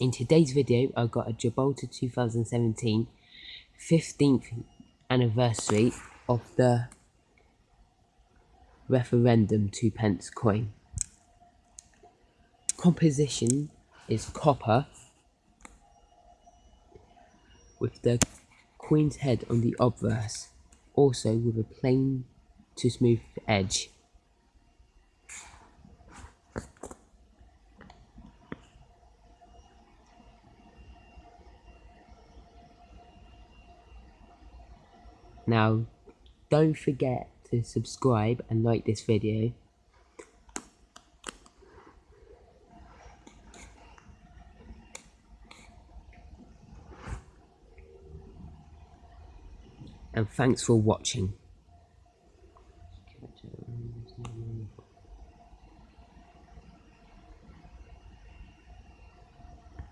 In today's video, I've got a Gibraltar 2017 15th anniversary of the referendum 2 pence coin. Composition is copper with the queen's head on the obverse, also with a plain to smooth edge. Now, don't forget to subscribe and like this video. And thanks for watching.